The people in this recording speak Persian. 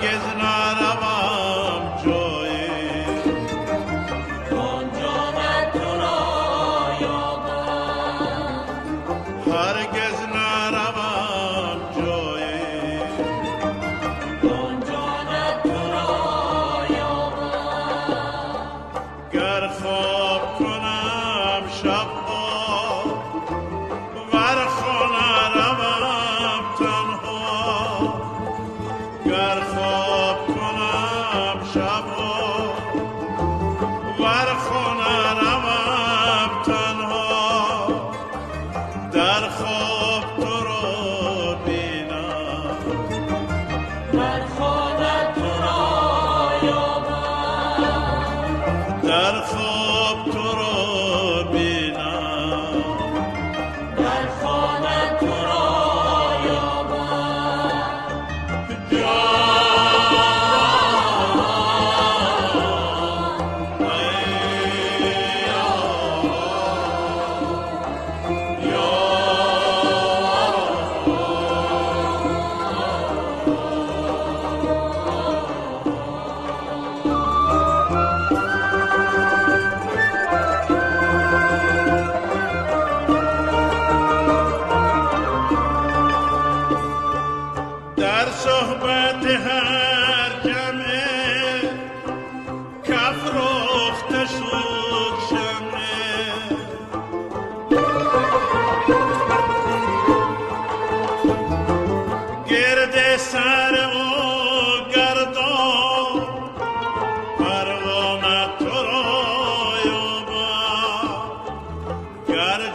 هرگز نروم جایی اونجا من تو هرگز نروم جایی اونجا من تو را گر خواهی گر خواب کنم در صحبت هر کمه کف رخت سوک شمه گرد سر او گردان برغامت تو را یابا گرد